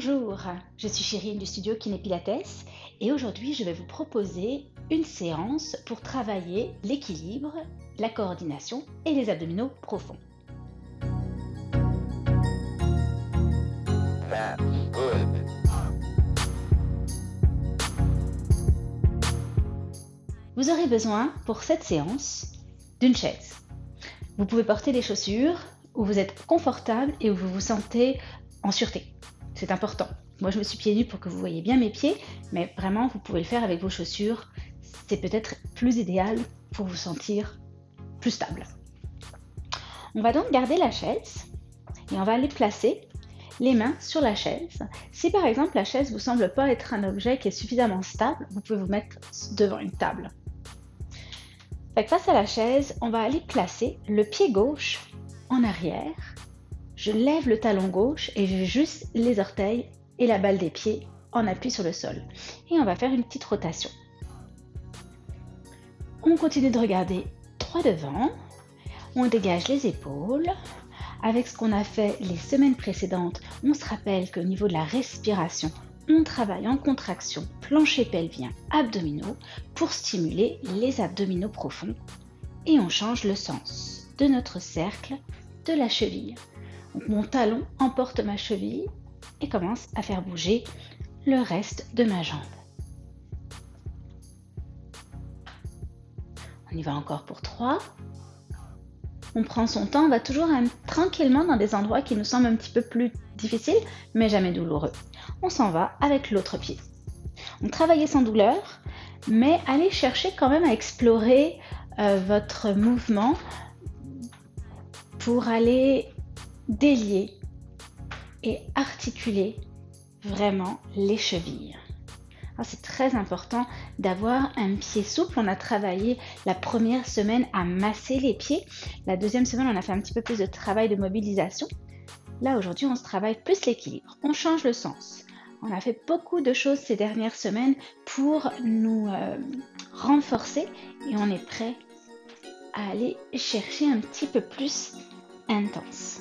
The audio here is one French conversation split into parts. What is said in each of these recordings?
Bonjour, je suis Chérine du studio Kiné Pilates et aujourd'hui je vais vous proposer une séance pour travailler l'équilibre, la coordination et les abdominaux profonds. Vous aurez besoin pour cette séance d'une chaise. Vous pouvez porter des chaussures où vous êtes confortable et où vous vous sentez en sûreté. C'est important. Moi, je me suis pieds nus pour que vous voyez bien mes pieds, mais vraiment, vous pouvez le faire avec vos chaussures. C'est peut-être plus idéal pour vous sentir plus stable. On va donc garder la chaise et on va aller placer les mains sur la chaise. Si par exemple la chaise vous semble pas être un objet qui est suffisamment stable, vous pouvez vous mettre devant une table. face à la chaise, on va aller placer le pied gauche en arrière je lève le talon gauche et j'ai juste les orteils et la balle des pieds en appui sur le sol. Et on va faire une petite rotation. On continue de regarder droit devant. On dégage les épaules. Avec ce qu'on a fait les semaines précédentes, on se rappelle qu'au niveau de la respiration, on travaille en contraction plancher pelvien, abdominaux pour stimuler les abdominaux profonds. Et on change le sens de notre cercle de la cheville mon talon emporte ma cheville et commence à faire bouger le reste de ma jambe. On y va encore pour 3. On prend son temps, on va toujours tranquillement dans des endroits qui nous semblent un petit peu plus difficiles, mais jamais douloureux. On s'en va avec l'autre pied. On travaille sans douleur, mais allez chercher quand même à explorer euh, votre mouvement pour aller délier et articuler vraiment les chevilles. C'est très important d'avoir un pied souple. On a travaillé la première semaine à masser les pieds. La deuxième semaine, on a fait un petit peu plus de travail de mobilisation. Là, aujourd'hui, on se travaille plus l'équilibre. On change le sens. On a fait beaucoup de choses ces dernières semaines pour nous euh, renforcer et on est prêt à aller chercher un petit peu plus intense.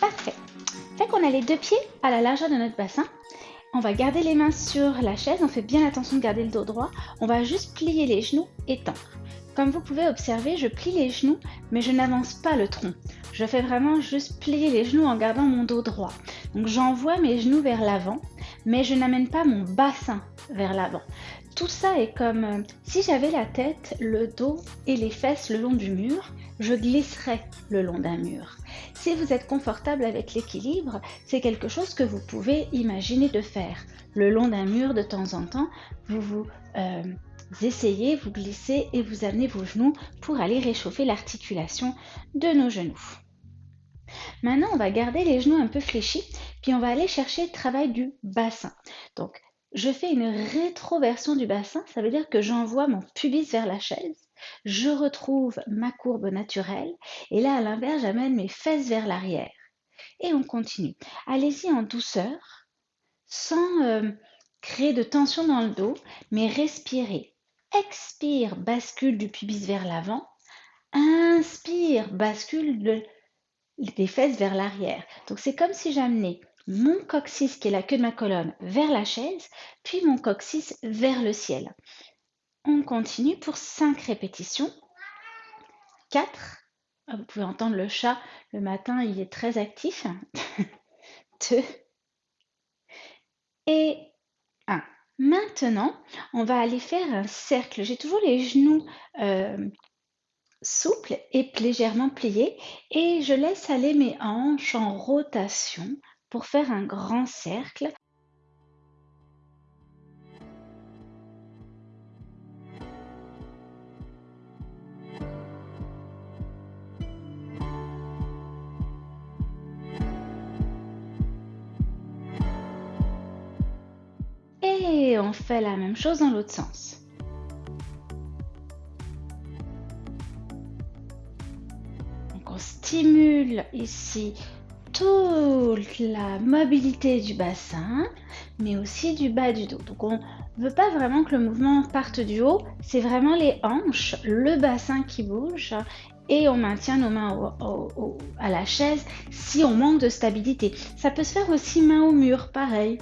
Parfait. Fait qu'on a les deux pieds à la largeur de notre bassin. On va garder les mains sur la chaise. On fait bien attention de garder le dos droit. On va juste plier les genoux et tendre. Comme vous pouvez observer, je plie les genoux, mais je n'avance pas le tronc. Je fais vraiment juste plier les genoux en gardant mon dos droit. Donc j'envoie mes genoux vers l'avant, mais je n'amène pas mon bassin vers l'avant. Tout ça est comme euh, si j'avais la tête, le dos et les fesses le long du mur, je glisserais le long d'un mur. Si vous êtes confortable avec l'équilibre, c'est quelque chose que vous pouvez imaginer de faire. Le long d'un mur de temps en temps, vous vous euh, essayez, vous glissez et vous amenez vos genoux pour aller réchauffer l'articulation de nos genoux. Maintenant, on va garder les genoux un peu fléchis, puis on va aller chercher le travail du bassin. Donc, je fais une rétroversion du bassin, ça veut dire que j'envoie mon pubis vers la chaise, je retrouve ma courbe naturelle, et là à l'inverse, j'amène mes fesses vers l'arrière. Et on continue. Allez-y en douceur, sans euh, créer de tension dans le dos, mais respirez. Expire, bascule du pubis vers l'avant. Inspire, bascule des fesses vers l'arrière. Donc c'est comme si j'amenais mon coccyx, qui est la queue de ma colonne, vers la chaise, puis mon coccyx vers le ciel. On continue pour 5 répétitions. 4. Ah, vous pouvez entendre le chat le matin, il est très actif. 2. Et 1. Maintenant, on va aller faire un cercle. J'ai toujours les genoux euh, souples et légèrement pliés et je laisse aller mes hanches en rotation pour faire un grand cercle. On fait la même chose dans l'autre sens. Donc on stimule ici toute la mobilité du bassin, mais aussi du bas du dos. Donc on ne veut pas vraiment que le mouvement parte du haut, c'est vraiment les hanches, le bassin qui bouge et on maintient nos mains à la chaise si on manque de stabilité. Ça peut se faire aussi main au mur, pareil.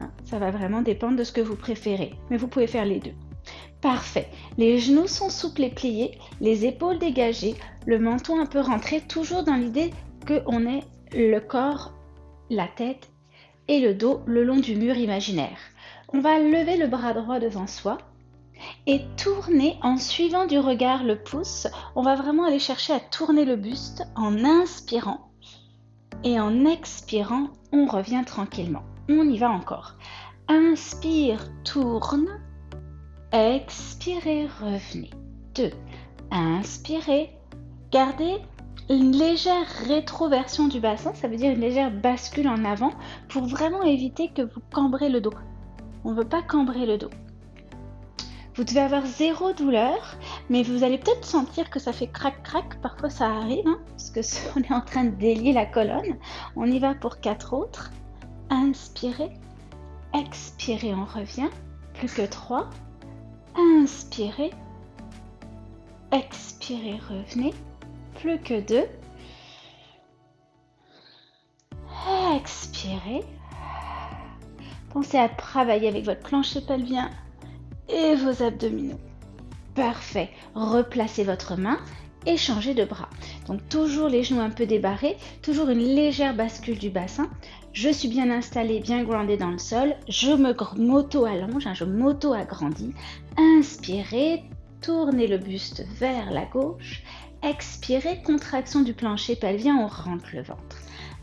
Hein, ça va vraiment dépendre de ce que vous préférez, mais vous pouvez faire les deux. Parfait. Les genoux sont souples et pliés, les épaules dégagées, le menton un peu rentré, toujours dans l'idée qu'on ait le corps, la tête et le dos le long du mur imaginaire. On va lever le bras droit devant soi et tourner en suivant du regard le pouce. On va vraiment aller chercher à tourner le buste en inspirant. Et en expirant, on revient tranquillement. On y va encore. Inspire, tourne. Expirez, revenez. 2. Inspirez. Gardez une légère rétroversion du bassin, ça veut dire une légère bascule en avant pour vraiment éviter que vous cambrez le dos. On ne veut pas cambrer le dos. Vous devez avoir zéro douleur, mais vous allez peut-être sentir que ça fait crac-crac. Parfois ça arrive, hein, parce que on est en train de délier la colonne. On y va pour quatre autres. Inspirez, expirez, on revient. Plus que trois. Inspirez, expirez, revenez plus que deux. Expirez. Pensez à travailler avec votre plancher pelvien et vos abdominaux. Parfait. Replacez votre main et changez de bras. Donc toujours les genoux un peu débarrés, toujours une légère bascule du bassin. Je suis bien installée, bien groundée dans le sol. Je me m'auto-allonge, hein, je m'auto-agrandis. Inspirez, tournez le buste vers la gauche Expirez, contraction du plancher pelvien, on rentre le ventre.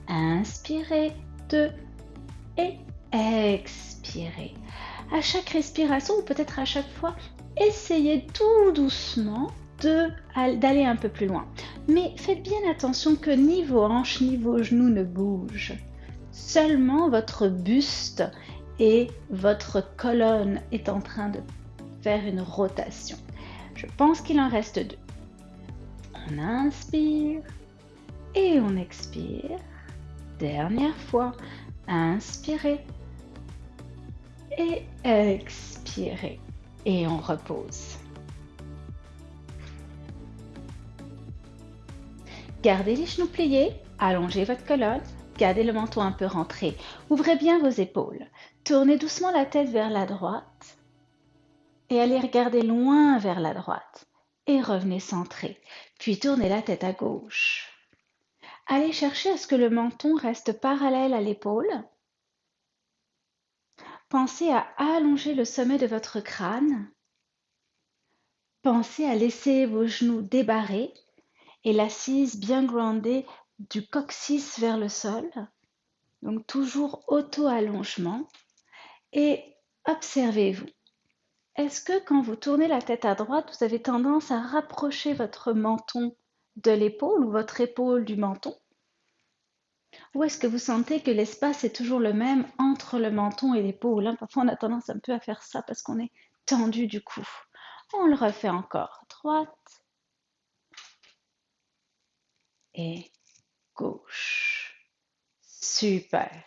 Inspirez, deux et expirez. À chaque respiration, ou peut-être à chaque fois, essayez tout doucement d'aller un peu plus loin. Mais faites bien attention que ni vos hanches ni vos genoux ne bougent. Seulement votre buste et votre colonne est en train de faire une rotation. Je pense qu'il en reste deux. On inspire et on expire. Dernière fois, inspirez et expirez. Et on repose. Gardez les genoux pliés, allongez votre colonne, gardez le menton un peu rentré. Ouvrez bien vos épaules. Tournez doucement la tête vers la droite et allez regarder loin vers la droite et revenez centré, puis tournez la tête à gauche. Allez chercher à ce que le menton reste parallèle à l'épaule. Pensez à allonger le sommet de votre crâne. Pensez à laisser vos genoux débarrés et l'assise bien groundée du coccyx vers le sol. Donc toujours auto-allongement. Et observez-vous. Est-ce que quand vous tournez la tête à droite, vous avez tendance à rapprocher votre menton de l'épaule ou votre épaule du menton? Ou est-ce que vous sentez que l'espace est toujours le même entre le menton et l'épaule? Hein? Parfois on a tendance un peu à faire ça parce qu'on est tendu du cou. On le refait encore. Droite gauche. Super.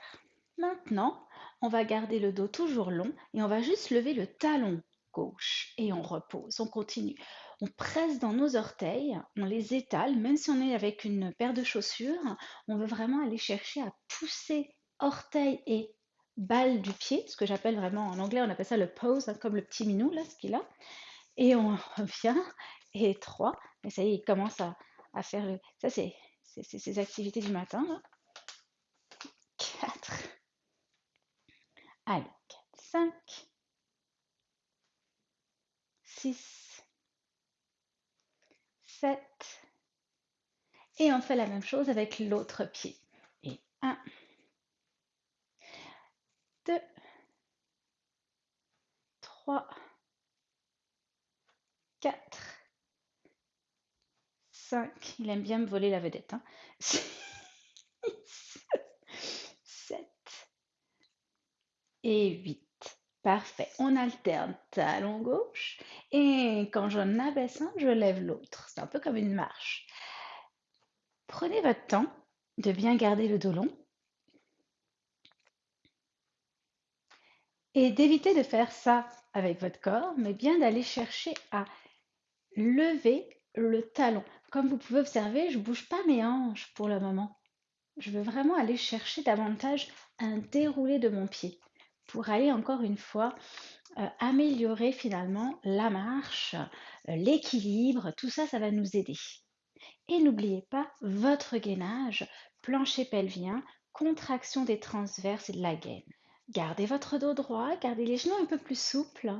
Maintenant, on va garder le dos toujours long et on va juste lever le talon gauche et on repose, on continue. On presse dans nos orteils, on les étale, même si on est avec une paire de chaussures, on veut vraiment aller chercher à pousser orteil et balle du pied, ce que j'appelle vraiment en anglais, on appelle ça le pose, hein, comme le petit minou là, ce qu'il a. Et on revient, et trois, et ça y est, il commence à, faire le. Ça, c'est ses activités du matin. Là. Quatre. Allez, quatre, cinq. 6, 7. Et on fait la même chose avec l'autre pied. Et 1, 2, 3, 4, 5. Il aime bien me voler la vedette. Hein. 6, 7 et 8. Parfait. On alterne talon gauche et quand j'en abaisse un, je lève l'autre. C'est un peu comme une marche. Prenez votre temps de bien garder le dos long. Et d'éviter de faire ça avec votre corps, mais bien d'aller chercher à lever le talon. Comme vous pouvez observer, je ne bouge pas mes hanches pour le moment. Je veux vraiment aller chercher davantage un déroulé de mon pied pour aller encore une fois euh, améliorer finalement la marche, euh, l'équilibre, tout ça, ça va nous aider. Et n'oubliez pas votre gainage, plancher pelvien, contraction des transverses et de la gaine. Gardez votre dos droit, gardez les genoux un peu plus souples.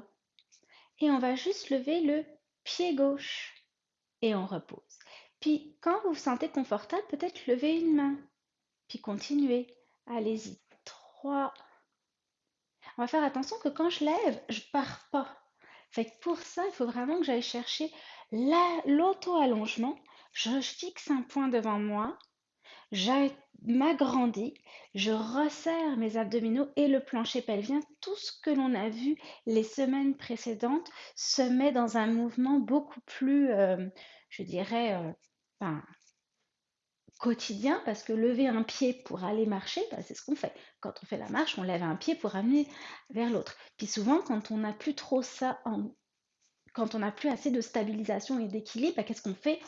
Et on va juste lever le pied gauche. Et on repose. Puis quand vous vous sentez confortable, peut-être lever une main. Puis continuez. Allez-y. 3. On va faire attention que quand je lève, je pars pas. Fait pour ça, il faut vraiment que j'aille chercher l'auto-allongement. Je fixe un point devant moi m'agrandis, je resserre mes abdominaux et le plancher pelvien. Tout ce que l'on a vu les semaines précédentes se met dans un mouvement beaucoup plus, euh, je dirais, euh, quotidien parce que lever un pied pour aller marcher, bah, c'est ce qu'on fait. Quand on fait la marche, on lève un pied pour amener vers l'autre. Puis souvent, quand on n'a plus trop ça en quand on n'a plus assez de stabilisation et d'équilibre, bah, qu'est-ce qu'on fait?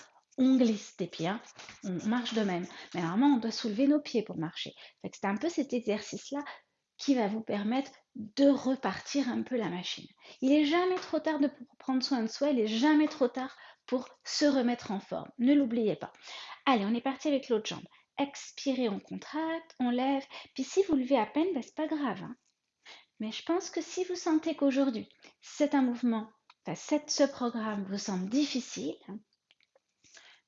On glisse des pieds, hein. on marche de même. Mais normalement, on doit soulever nos pieds pour marcher. C'est un peu cet exercice-là qui va vous permettre de repartir un peu la machine. Il n'est jamais trop tard de prendre soin de soi, il n'est jamais trop tard pour se remettre en forme. Ne l'oubliez pas. Allez, on est parti avec l'autre jambe. Expirez, on contracte, on lève. Puis si vous levez à peine, ben, c'est pas grave. Hein. Mais je pense que si vous sentez qu'aujourd'hui, c'est un mouvement, enfin, ce programme vous semble difficile,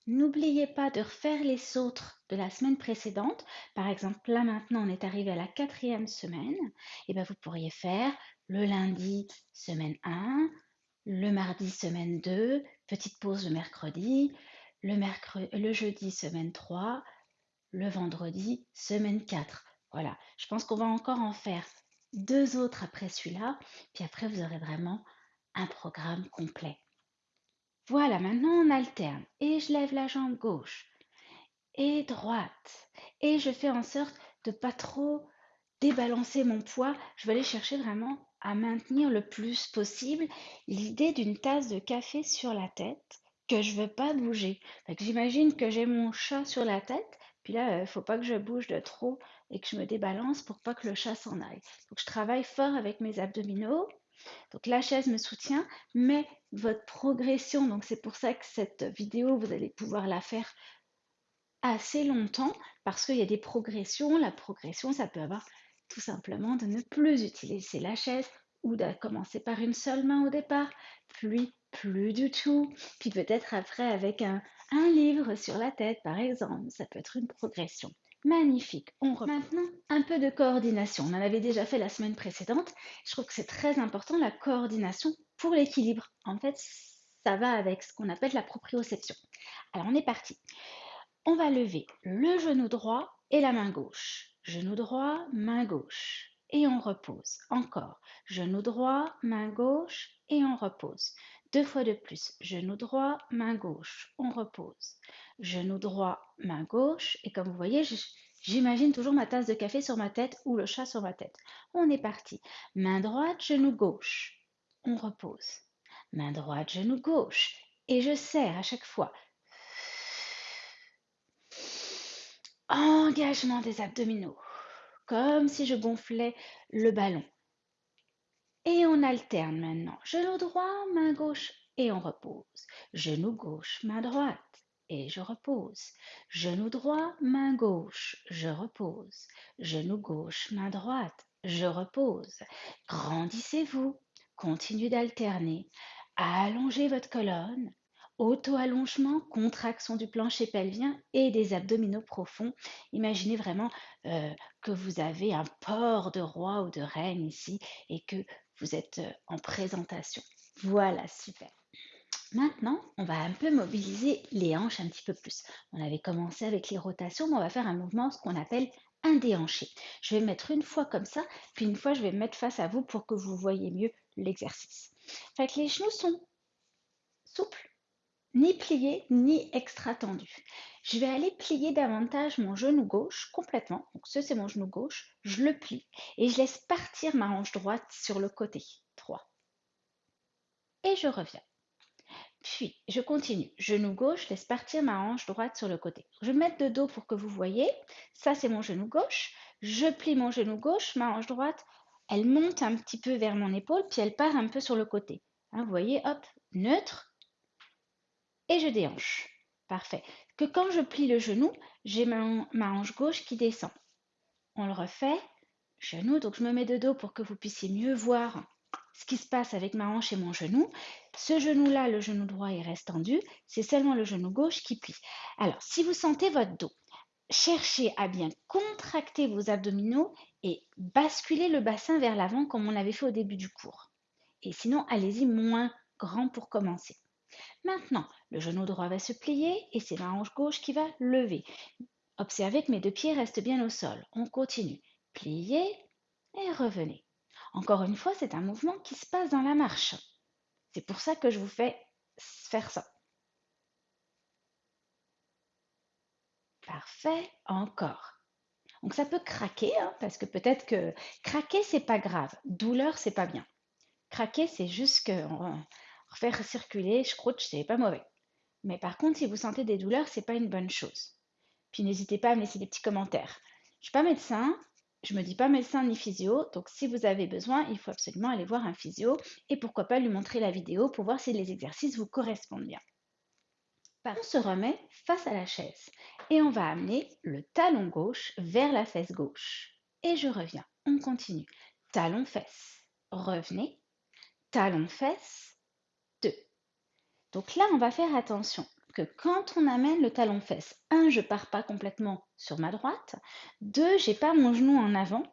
N'oubliez pas de refaire les autres de la semaine précédente. Par exemple, là maintenant, on est arrivé à la quatrième semaine. Et eh bien, vous pourriez faire le lundi, semaine 1, le mardi, semaine 2, petite pause le mercredi, le, mercredi, le jeudi, semaine 3, le vendredi, semaine 4. Voilà, je pense qu'on va encore en faire deux autres après celui-là. Puis après, vous aurez vraiment un programme complet. Voilà, maintenant on alterne. Et je lève la jambe gauche et droite. Et je fais en sorte de pas trop débalancer mon poids. Je vais aller chercher vraiment à maintenir le plus possible l'idée d'une tasse de café sur la tête que je veux pas bouger. J'imagine que j'ai mon chat sur la tête, puis là, il ne faut pas que je bouge de trop et que je me débalance pour pas que le chat s'en aille. Donc je travaille fort avec mes abdominaux. Donc la chaise me soutient, mais votre progression, donc c'est pour ça que cette vidéo, vous allez pouvoir la faire assez longtemps parce qu'il y a des progressions. La progression, ça peut avoir tout simplement de ne plus utiliser la chaise ou de commencer par une seule main au départ, puis plus du tout, puis peut-être après avec un, un livre sur la tête par exemple. Ça peut être une progression. Magnifique. On Maintenant, un peu de coordination. On en avait déjà fait la semaine précédente. Je trouve que c'est très important la coordination pour l'équilibre. En fait, ça va avec ce qu'on appelle la proprioception. Alors, on est parti. On va lever le genou droit et la main gauche. Genou droit, main gauche. Et on repose. Encore. Genou droit, main gauche et on repose. Deux fois de plus. Genou droit, main gauche. On repose genou droit, main gauche. Et comme vous voyez, j'imagine toujours ma tasse de café sur ma tête ou le chat sur ma tête. On est parti. Main droite, genou gauche. On repose. Main droite, genou gauche. Et je serre à chaque fois. Engagement des abdominaux. Comme si je gonflais le ballon. Et on alterne maintenant. Genou droit, main gauche et on repose. Genou gauche, main droite et je repose. Genou droit, main gauche, je repose. Genou gauche, main droite, je repose. Grandissez-vous, continuez d'alterner. Allongez votre colonne. Auto-allongement, contraction du plancher pelvien et des abdominaux profonds. Imaginez vraiment euh, que vous avez un port de roi ou de reine ici et que vous êtes euh, en présentation. Voilà, super. Maintenant, on va un peu mobiliser les hanches un petit peu plus. On avait commencé avec les rotations, mais on va faire un mouvement, ce qu'on appelle un déhanché. Je vais mettre une fois comme ça, puis une fois je vais me mettre face à vous pour que vous voyez mieux l'exercice. Fait les genoux sont souples, ni plié ni extra tendu. Je vais aller plier davantage mon genou gauche complètement. Donc ce c'est mon genou gauche, je le plie et je laisse partir ma hanche droite sur le côté. 3. Et je reviens. Puis je continue. Genou gauche, laisse partir ma hanche droite sur le côté. Je vais mettre de dos pour que vous voyez. Ça c'est mon genou gauche. Je plie mon genou gauche, ma hanche droite, elle monte un petit peu vers mon épaule, puis elle part un peu sur le côté. Hein, vous voyez, hop, neutre, et je déhanche. Parfait. Que quand je plie le genou, j'ai ma, hanche gauche qui descend. On le refait. Genou, donc je me mets de dos pour que vous puissiez mieux voir ce qui se passe avec ma hanche et mon genou. Ce genou-là, le genou droit, il reste tendu. C'est seulement le genou gauche qui plie. Alors, si vous sentez votre dos, cherchez à bien contracter vos abdominaux et basculer le bassin vers l'avant comme on l'avait fait au début du cours. Et sinon, allez-y moins grand pour commencer. Maintenant, le genou droit va se plier et c'est ma hanche gauche qui va lever. Observez que mes deux pieds restent bien au sol. On continue. Pliez et revenez. Encore une fois, c'est un mouvement qui se passe dans la marche. C'est pour ça que je vous fais faire ça. Parfait. Encore. Donc ça peut craquer, hein, parce que peut-être que craquer, c'est pas grave. Douleur, c'est pas bien. Craquer, c'est juste que faire circuler, je croûte, c'est pas mauvais. Mais par contre, si vous sentez des douleurs, c'est pas une bonne chose. Puis n'hésitez pas à me laisser des petits commentaires. Je suis pas médecin, je me dis pas médecin ni physio, donc si vous avez besoin, il faut absolument aller voir un physio et pourquoi pas lui montrer la vidéo pour voir si les exercices vous correspondent bien. On se remet face à la chaise et on va amener le talon gauche vers la fesse gauche. Et je reviens. On continue. Talon fesse. Revenez. Talon fesse. Donc là, on va faire attention que quand on amène le talon fesse, un, je pars pas complètement sur ma droite, deux, j'ai pas mon genou en avant,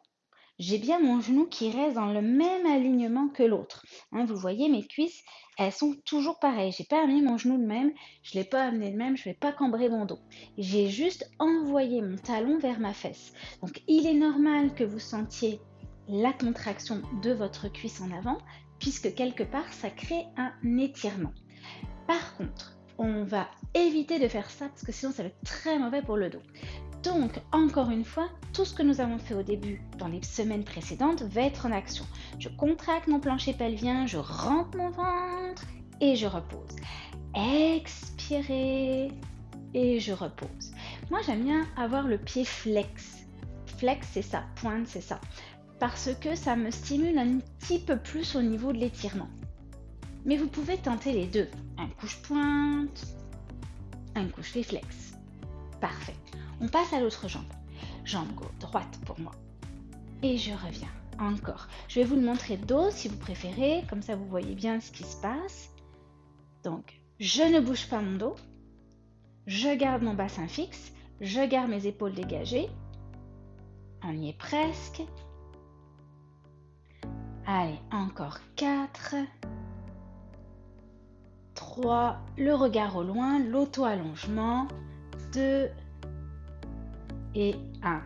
j'ai bien mon genou qui reste dans le même alignement que l'autre. Hein, vous voyez, mes cuisses, elles sont toujours pareilles. J'ai pas amené mon genou de même, je l'ai pas amené de même, je vais pas cambrer mon dos. J'ai juste envoyé mon talon vers ma fesse. Donc il est normal que vous sentiez la contraction de votre cuisse en avant, puisque quelque part, ça crée un étirement. Par contre, on va éviter de faire ça parce que sinon ça va être très mauvais pour le dos. Donc, encore une fois, tout ce que nous avons fait au début dans les semaines précédentes va être en action. Je contracte mon plancher pelvien, je rentre mon ventre et je repose. Expirez et je repose. Moi, j'aime bien avoir le pied flex. Flex, c'est ça. Pointe, c'est ça. Parce que ça me stimule un petit peu plus au niveau de l'étirement. Mais vous pouvez tenter les deux. Un couche-pointe, un couche-réflexe. Parfait. On passe à l'autre jambe. Jambe gauche, droite pour moi. Et je reviens. Encore. Je vais vous le montrer dos si vous préférez. Comme ça, vous voyez bien ce qui se passe. Donc, je ne bouge pas mon dos. Je garde mon bassin fixe. Je garde mes épaules dégagées. On y est presque. Allez, encore 4. 3, le regard au loin, l'auto-allongement, 2 et 1.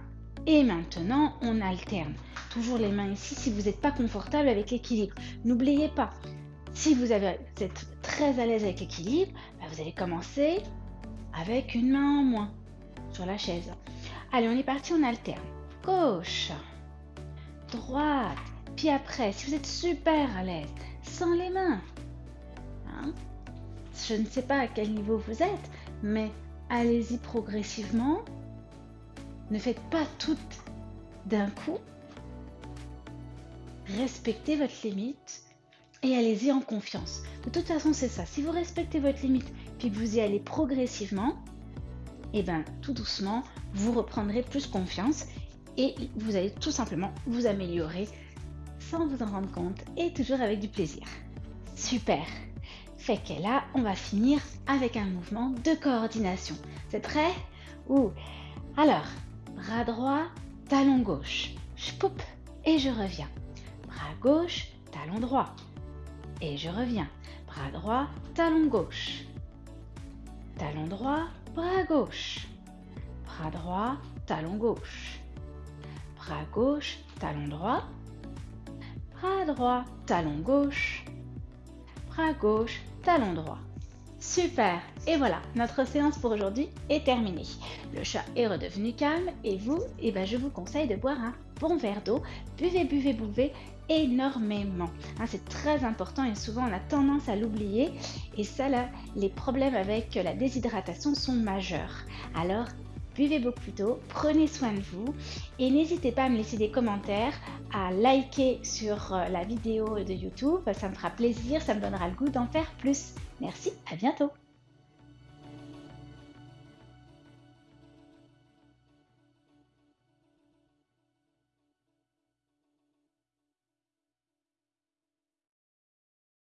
Et maintenant, on alterne. Toujours les mains ici si vous n'êtes pas confortable avec l'équilibre. N'oubliez pas, si vous, êtes très à l'aise avec l'équilibre, bah, vous allez commencer avec une main en moins sur la chaise. Allez, on est parti, on alterne. Gauche, droite, puis après, si vous êtes super à l'aise, sans les mains, hein, je ne sais pas à quel niveau vous êtes, mais allez-y progressivement. Ne faites pas tout d'un coup. Respectez votre limite et allez-y en confiance. De toute façon, c'est ça. Si vous respectez votre limite puis que vous y allez progressivement, et eh bien tout doucement, vous reprendrez plus confiance et vous allez tout simplement vous améliorer sans vous en rendre compte et toujours avec du plaisir. Super fait que là, on va finir avec un mouvement de coordination. C'est prêt? Ouh Alors, bras droit, talon gauche. Je poupe et je reviens. Bras gauche, talon droit. Et je reviens. Bras droit, talon gauche. Talon droit, bras gauche. Bras droit, talon gauche. Bras gauche, talon droit. Bras droit, talon gauche. Bras gauche, talon. Super Et voilà, notre séance pour aujourd'hui est terminée. Le chat est redevenu calme et vous, eh ben, je vous conseille de boire un bon verre d'eau. Buvez, buvez, buvez énormément. Hein, c'est très important et souvent on a tendance à l'oublier. Et ça, là, les problèmes avec la déshydratation sont majeurs. Alors, buvez beaucoup d'eau, prenez soin de vous et n'hésitez pas à me laisser des commentaires, à liker sur euh, la vidéo de YouTube. Ça me fera plaisir, ça me donnera le goût d'en faire plus. Merci, à bientôt